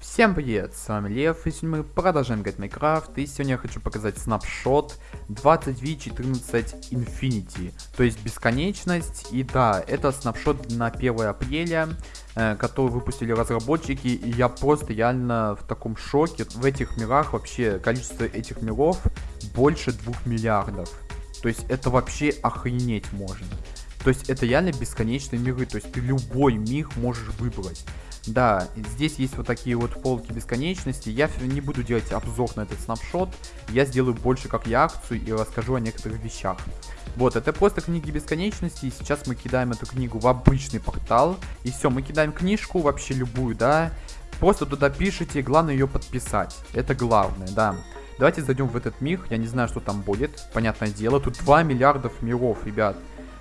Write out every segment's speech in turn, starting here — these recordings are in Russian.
Всем привет, с вами Лев, и сегодня мы продолжаем играть Minecraft, и сегодня я хочу показать снапшот 20v14 Infinity, то есть бесконечность, и да, это снапшот на 1 апреля, э, который выпустили разработчики, и я просто реально в таком шоке, в этих мирах вообще количество этих миров больше 2 миллиардов, то есть это вообще охренеть можно. То есть это реально бесконечные миры, то есть ты любой мир можешь выбрать. Да, здесь есть вот такие вот полки бесконечности. Я не буду делать обзор на этот снапшот. Я сделаю больше как реакцию и расскажу о некоторых вещах. Вот, это просто книги бесконечности. И сейчас мы кидаем эту книгу в обычный портал. И все, мы кидаем книжку, вообще любую, да. Просто туда пишите, главное ее подписать. Это главное, да. Давайте зайдем в этот мир. Я не знаю, что там будет. Понятное дело, тут 2 миллиардов миров, ребят.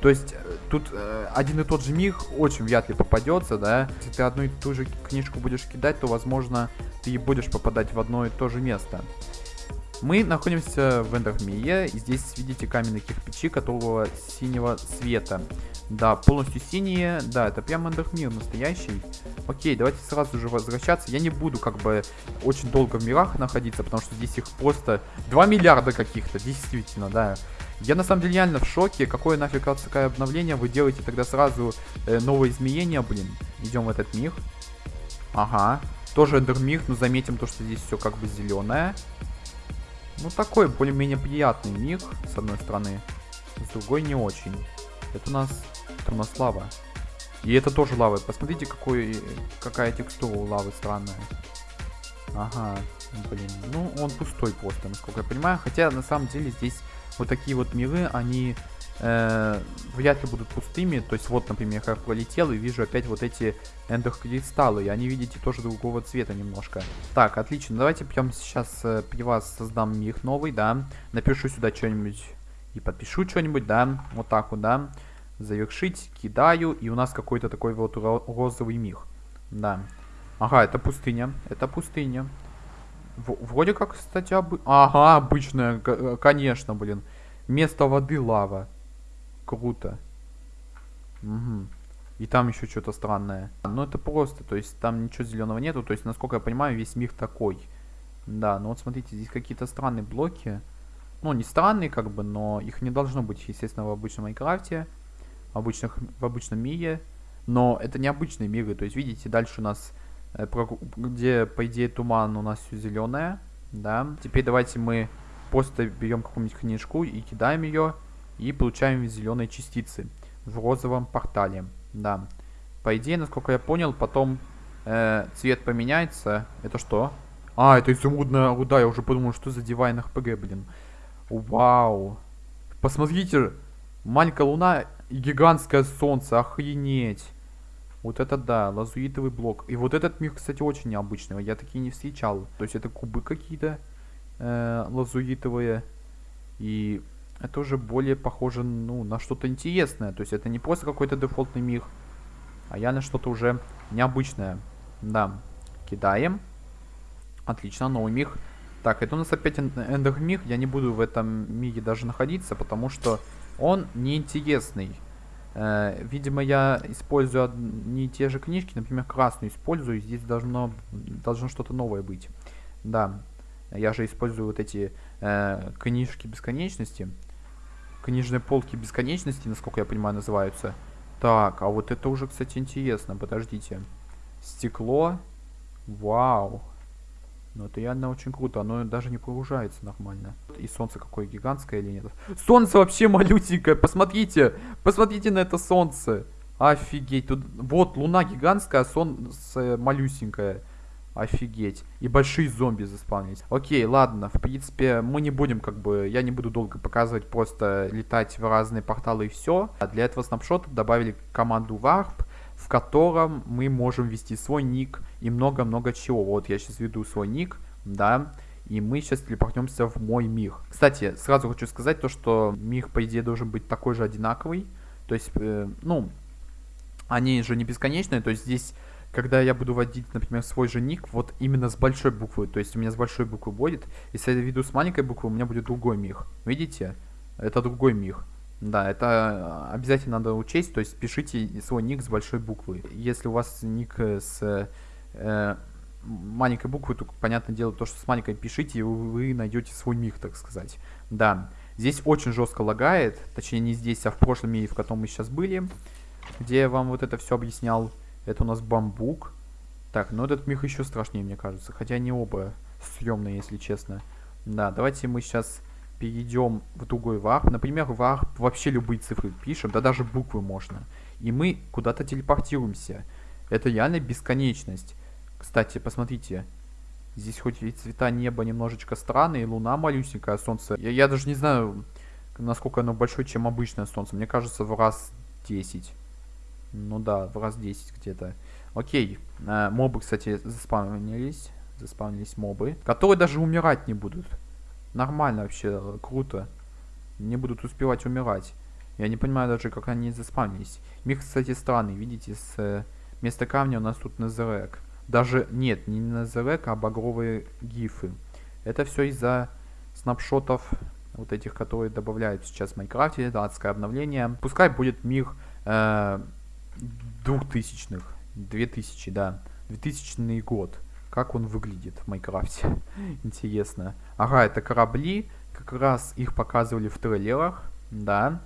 То есть э, тут э, один и тот же миг очень вряд ли попадется, да. Если ты одну и ту же книжку будешь кидать, то, возможно, ты будешь попадать в одно и то же место. Мы находимся в Эндермие, и здесь видите каменные кирпичи, которого синего цвета. Да, полностью синие, да, это прям Эндермир настоящий. Окей, давайте сразу же возвращаться. Я не буду как бы очень долго в мирах находиться, потому что здесь их просто 2 миллиарда каких-то, действительно, да. Я на самом деле реально в шоке. Какое нафиг такое обновление? Вы делаете тогда сразу э, новое изменение, блин. Идем в этот мир. Ага. Тоже эндермир, но заметим то, что здесь все как бы зеленое. Ну такой более-менее приятный мир, с одной стороны. С другой не очень. Это у нас, это у нас лава. И это тоже лава. Посмотрите, какой, какая текстура у лавы странная. Ага, блин. Ну, он пустой просто, насколько я понимаю. Хотя, на самом деле, здесь вот такие вот миры, они э, вряд ли будут пустыми. То есть вот, например, я пролетел и вижу опять вот эти эндер-кристаллы. И они, видите, тоже другого цвета немножко. Так, отлично. Давайте прямо сейчас э, при вас создам мир новый, да. Напишу сюда что-нибудь и подпишу что-нибудь, да. Вот так вот, да. Завершить, кидаю. И у нас какой-то такой вот розовый мир. Да. Ага, это пустыня. Это пустыня. Вроде как, кстати, обы... Ага, обычная, э, конечно, блин. Место воды лава. Круто. Угу. И там еще что-то странное. Ну, это просто, то есть там ничего зеленого нету. То есть, насколько я понимаю, весь мир такой. Да, ну вот смотрите, здесь какие-то странные блоки. Ну, не странные, как бы, но их не должно быть, естественно, в обычном Майнкрафте. В, обычных, в обычном мире. Но это не обычные миры. То есть, видите, дальше у нас где, по идее, туман у нас все зеленое, да. Теперь давайте мы просто берем какую-нибудь книжку и кидаем ее, и получаем зеленые частицы в розовом портале, да. По идее, насколько я понял, потом э, цвет поменяется. Это что? А, это изумрудная руда, я уже подумал, что за дивайн РПГ, блин. Вау. Посмотрите, маленькая луна и гигантское солнце, охренеть. Вот это да, лазуритовый блок. И вот этот мир, кстати, очень необычный. Я такие не встречал. То есть это кубы какие-то э, лазуритовые. И это уже более похоже ну, на что-то интересное. То есть это не просто какой-то дефолтный мир, а я на что-то уже необычное. Да, кидаем. Отлично, новый мир. Так, это у нас опять эндер мир. Я не буду в этом мире даже находиться, потому что он неинтересный. Э, видимо, я использую не те же книжки, например, красную использую, и здесь должно, должно что-то новое быть. Да, я же использую вот эти э, книжки бесконечности. Книжные полки бесконечности, насколько я понимаю, называются. Так, а вот это уже, кстати, интересно. Подождите. Стекло. Вау. Ну, это реально очень круто. Оно даже не погружается нормально. И солнце какое гигантское или нет? Солнце вообще малюсенькое. Посмотрите. Посмотрите на это солнце. Офигеть. Тут вот луна гигантская, а солнце малюсенькое. Офигеть. И большие зомби заспавнились. Окей, ладно. В принципе, мы не будем как бы... Я не буду долго показывать, просто летать в разные порталы и все. А для этого снапшота добавили команду Warp в котором мы можем ввести свой ник и много-много чего. Вот я сейчас веду свой ник, да, и мы сейчас телепортнемся в мой мир. Кстати, сразу хочу сказать то, что мир, по идее, должен быть такой же одинаковый. То есть, э, ну, они же не бесконечные, то есть здесь, когда я буду вводить, например, свой же ник, вот именно с большой буквы, то есть у меня с большой буквы будет, если я веду с маленькой буквы, у меня будет другой мир. Видите? Это другой мир. Да, это э, обязательно надо учесть, то есть пишите свой ник с большой буквы. Если у вас ник с э, маленькой буквы, только, понятное дело, то, что с маленькой пишите, и вы найдете свой миг, так сказать. Да, здесь очень жестко лагает, точнее не здесь, а в прошлом мире, в котором мы сейчас были, где я вам вот это все объяснял. Это у нас бамбук. Так, ну этот миг еще страшнее, мне кажется, хотя они оба съемные, если честно. Да, давайте мы сейчас перейдем в другой warp. Например, warp вообще любые цифры пишем, да даже буквы можно. И мы куда-то телепортируемся. Это реально бесконечность. Кстати, посмотрите. Здесь хоть и цвета неба немножечко странные, луна малюсенькая, солнце. Я, я даже не знаю, насколько оно большое, чем обычное солнце. Мне кажется, в раз 10. Ну да, в раз 10 где-то. Окей. Э, мобы, кстати, заспавнились. Заспавнились мобы. Которые даже умирать не будут. Нормально вообще, круто. Не будут успевать умирать. Я не понимаю даже, как они заспавнились. Мир, кстати, странный. Видите, с э, вместо камня у нас тут Назарек. Даже, нет, не Назарек, а багровые гифы. Это все из-за снапшотов вот этих, которые добавляют сейчас в Майнкрафте. Это адское обновление. Пускай будет мир э, двухтысячных. 2000, да. 2000 год как он выглядит в Майнкрафте. Интересно. Ага, это корабли. Как раз их показывали в трейлерах. Да.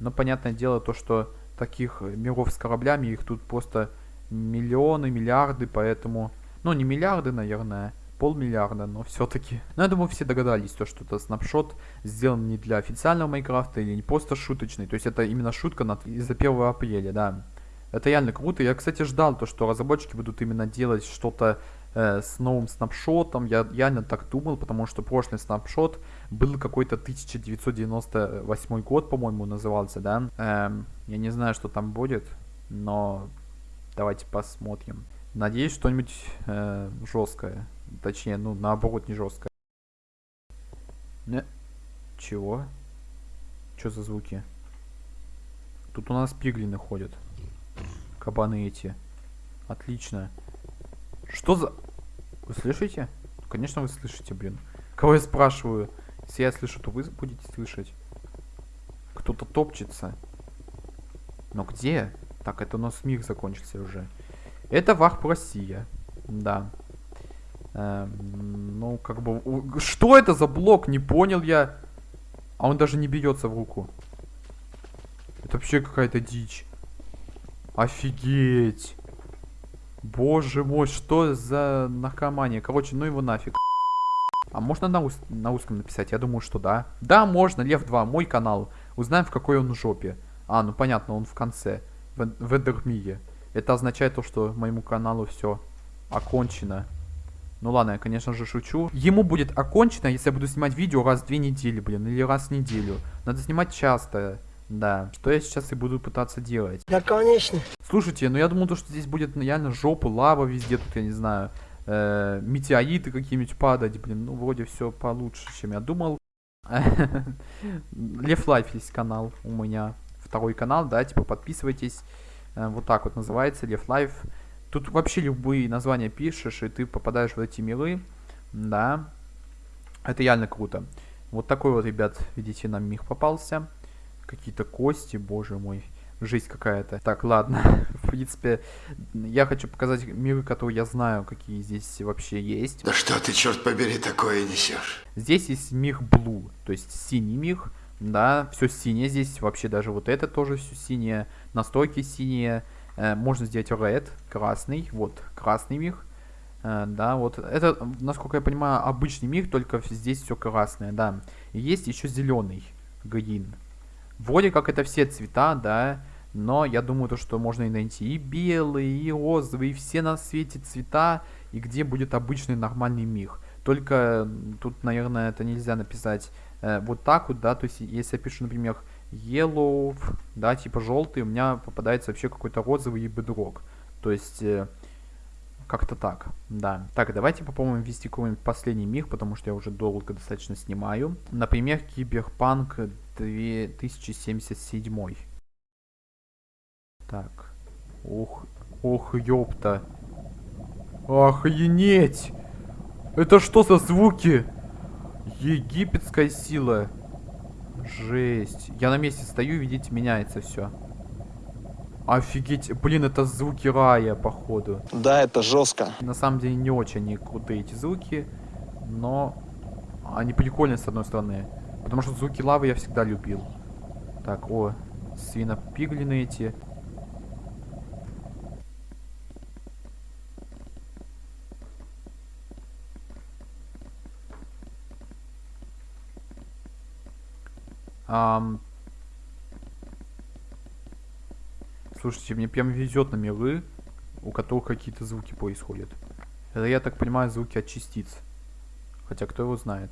Но понятное дело то, что таких миров с кораблями, их тут просто миллионы, миллиарды, поэтому... Ну, не миллиарды, наверное, полмиллиарда, но все-таки. Но я думаю, все догадались, то, что это снапшот сделан не для официального Майнкрафта или не просто шуточный. То есть это именно шутка из-за 1 апреля, да. Это реально круто. Я, кстати, ждал то, что разработчики будут именно делать что-то э, с новым снапшотом. Я реально так думал, потому что прошлый снапшот был какой-то 1998 год, по-моему, назывался, да. Эм, я не знаю, что там будет, но давайте посмотрим. Надеюсь, что-нибудь э, жесткое. Точнее, ну, наоборот, не жесткое. Не. Чего? Что за звуки? Тут у нас пиглины ходят. Кабаны эти. Отлично. Что за... Вы слышите? Конечно, вы слышите, блин. Кого я спрашиваю? Если я слышу, то вы будете слышать. Кто-то топчется. Но где? Так, это у нас мир закончился уже. Это Варп Россия. Да. Эм, ну, как бы... Что это за блок? Не понял я. А он даже не бьется в руку. Это вообще какая-то дичь. Офигеть. Боже мой, что за наркомания? Короче, ну его нафиг. А можно на, ус на узком написать? Я думаю, что да. Да, можно, Лев 2, мой канал. Узнаем, в какой он жопе. А, ну понятно, он в конце. В, в Эдермире. Это означает то, что моему каналу все окончено. Ну ладно, я, конечно же, шучу. Ему будет окончено, если я буду снимать видео раз в две недели, блин, или раз в неделю. Надо снимать часто. Да, что я сейчас и буду пытаться делать. Да, конечно. Слушайте, ну я думал, то, что здесь будет реально жопа, лава везде, тут, я не знаю, э, метеориты какие-нибудь падать, блин, ну вроде все получше, чем я думал. Лев Life есть канал у меня, второй канал, да, типа подписывайтесь, э, вот так вот называется, Лев Life. Тут вообще любые названия пишешь, и ты попадаешь в эти миры, да, это реально круто. Вот такой вот, ребят, видите, нам миг попался. Какие-то кости, боже мой. Жизнь какая-то. Так, ладно. В принципе, я хочу показать миры, которые я знаю, какие здесь вообще есть. Да что ты, черт побери, такое несешь? Здесь есть мир Blue, то есть синий мир. Да, все синее здесь, вообще даже вот это тоже все синее, настройки синие. Э, можно сделать Red, красный, вот, красный мир. Э, да, вот, это, насколько я понимаю, обычный мир, только здесь все красное, да. И есть еще зеленый, Green. Вроде как это все цвета, да, но я думаю, то, что можно и найти и белые, и розовые, и все на свете цвета, и где будет обычный нормальный мир. Только тут, наверное, это нельзя написать э, вот так вот, да, то есть если я пишу, например, yellow, да, типа желтый, у меня попадается вообще какой-то розовый бедрок. То есть... Э, как-то так, да. Так, давайте попробуем ввести какой-нибудь последний мир, потому что я уже долго достаточно снимаю. Например, Киберпанк 2077. Так. Ох, ох, ёпта. Охренеть! Это что за звуки? Египетская сила. Жесть. Я на месте стою, видите, меняется все. Офигеть, блин, это звуки рая, походу. Да, это жестко. На самом деле не очень крутые эти звуки, но они прикольные с одной стороны. Потому что звуки лавы я всегда любил. Так, о, свинопиглины эти. Ам... Слушайте, мне прям везет на миры, у которых какие-то звуки происходят. Это, я так понимаю, звуки от частиц. Хотя кто его знает.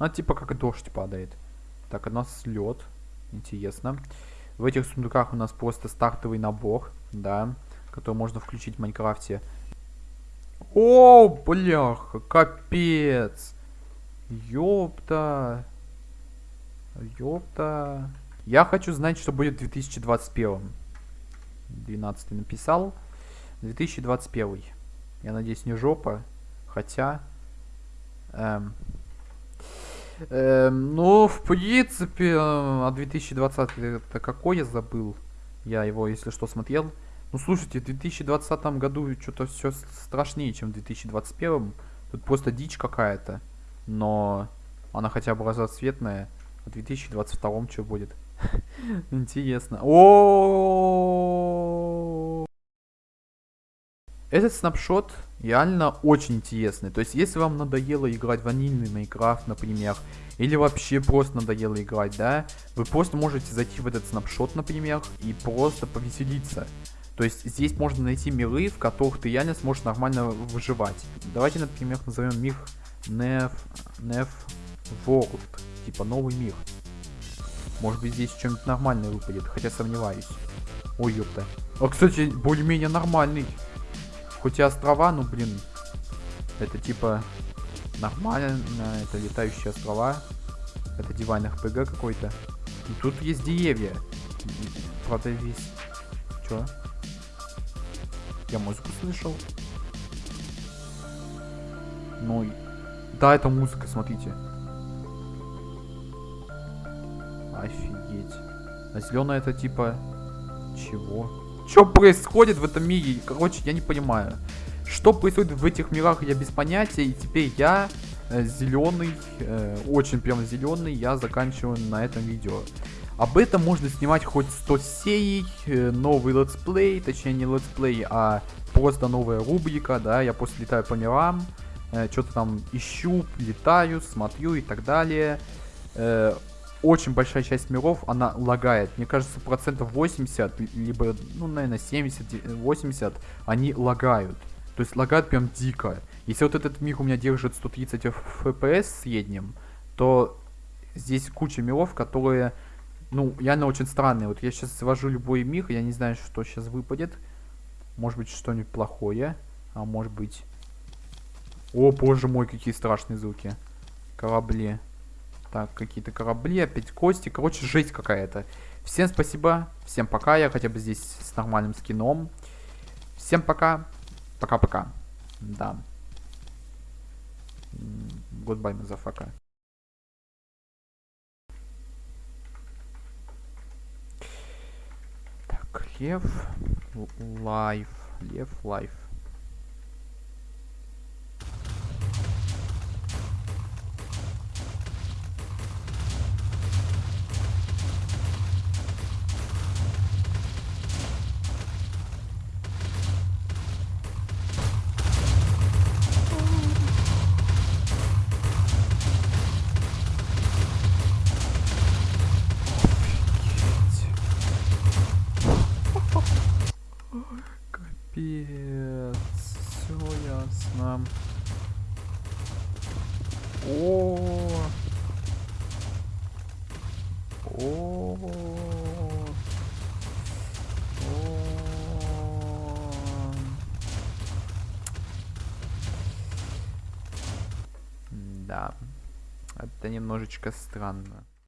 Ну, типа как дождь падает. Так, у нас лед. Интересно. В этих сундуках у нас просто стартовый набор, да, который можно включить в Майнкрафте. О, бляха, капец. Ёпта. Ёпта. Я хочу знать, что будет в 2021. 12 написал. 2021. Я надеюсь, не жопа. Хотя... Эм, эм, ну, в принципе, а 2020 это какой я забыл? Я его, если что, смотрел. Ну, слушайте, в 2020 году что-то все страшнее, чем в 2021. Тут просто дичь какая-то. Но она хотя бы разноцветная. А в 2022 что будет? Интересно. О, Этот снапшот реально очень интересный. То есть, если вам надоело играть ванильный Майнкрафт, например, или вообще просто надоело играть, да, вы просто можете зайти в этот снапшот, например, и просто повеселиться. То есть здесь можно найти миры, в которых ты реально сможешь нормально выживать. Давайте, например, назовем мир Nef, Nef World, типа новый мир. Может быть здесь что-нибудь нормальное выпадет, хотя сомневаюсь. Ой, ёпта. А, кстати, более-менее нормальный. Хоть и острова, ну блин. Это типа нормально, это летающие острова. Это дивайн РПГ какой-то. И тут есть деревья. Правда здесь... Чё? Я музыку слышал. Ну, да, это музыка, смотрите. Офигеть. А зеленая это типа... Чего? Что происходит в этом мире? Короче, я не понимаю. Что происходит в этих мирах, я без понятия. И теперь я э, зеленый, э, очень прям зеленый, я заканчиваю на этом видео. Об этом можно снимать хоть 100 серий, э, новый летсплей, точнее не летсплей, а просто новая рубрика, да, я просто летаю по мирам, э, что-то там ищу, летаю, смотрю и так далее. Э, очень большая часть миров, она лагает. Мне кажется, процентов 80, либо, ну, наверное, 70-80, они лагают. То есть лагают прям дико. Если вот этот мир у меня держит 130 FPS в среднем, то здесь куча миров, которые, ну, реально очень странные. Вот я сейчас завожу любой мир, я не знаю, что сейчас выпадет. Может быть, что-нибудь плохое, а может быть... О, боже мой, какие страшные звуки. Корабли. Так, какие-то корабли, опять кости. Короче, жесть какая-то. Всем спасибо, всем пока. Я хотя бы здесь с нормальным скином. Всем пока. Пока-пока. Да. Goodbye, motherfucker. Так, лев, лайф, лев, лайф. Капец. Все ясно. О. О. Да. Это немножечко странно.